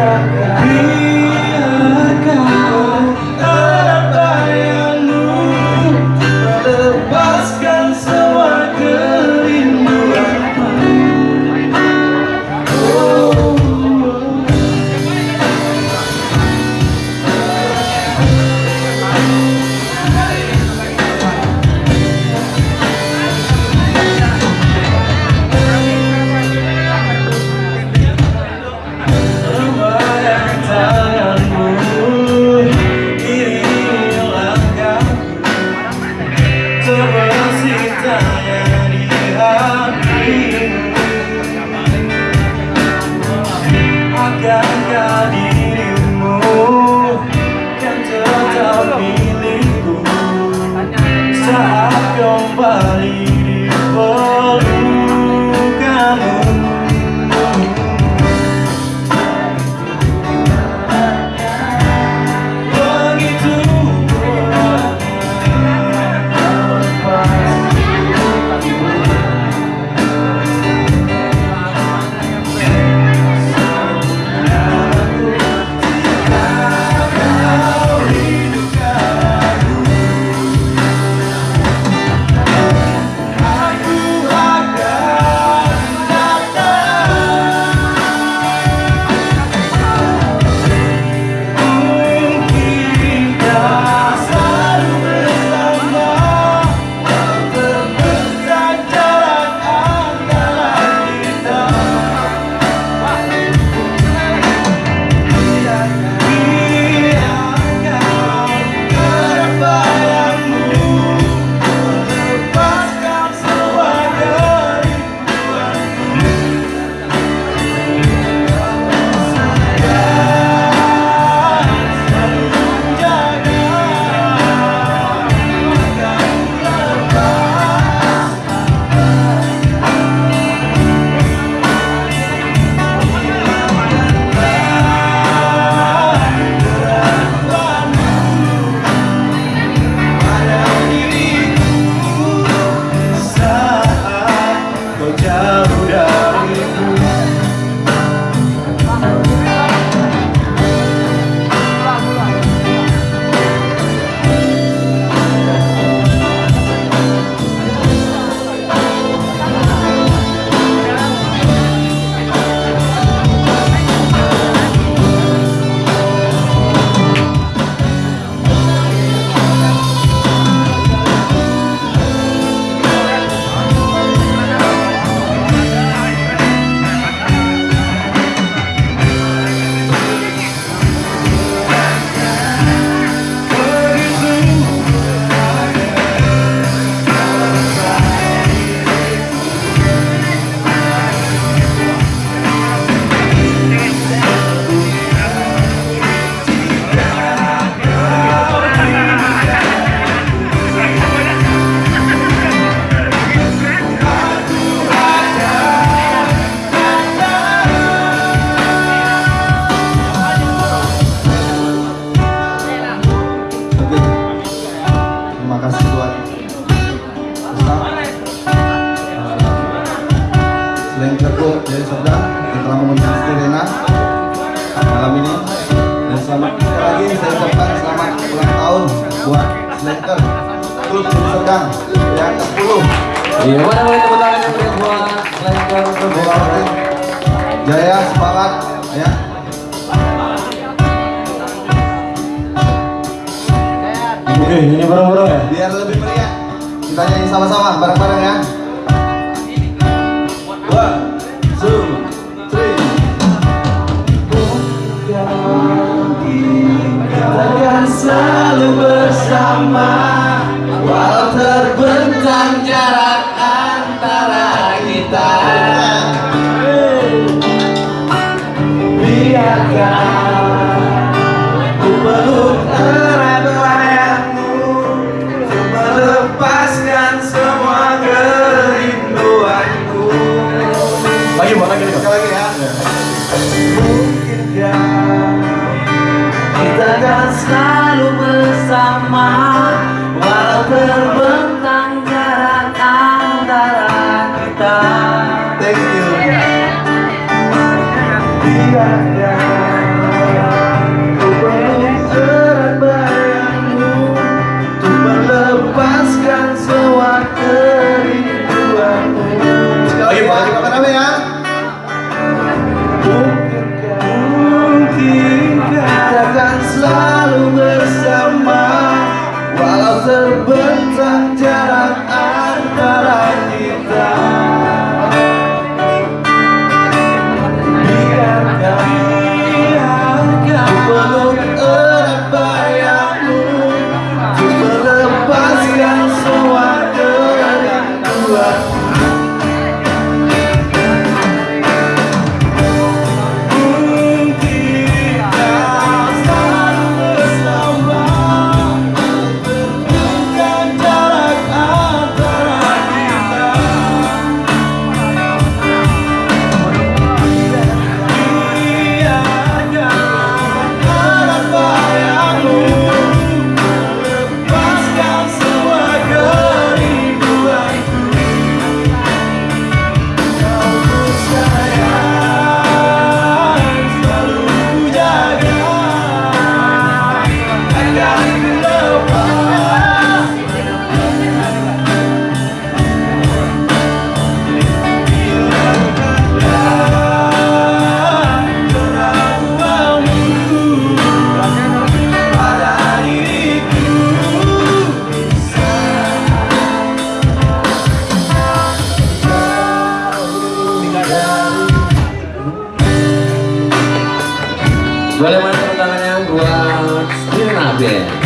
아 milikku saat kembali mudah-mudahan yang sepuluh. Ya, iya, mana boleh tepuk tangan untuk buat Lengkor Perbuatan Jaya semangat ya. Oke, ini bareng-bareng ya. Biar lebih meriah. Kita nyanyi sama-sama, bareng-bareng ya. Boleh mana tangannya buat Sirna Band.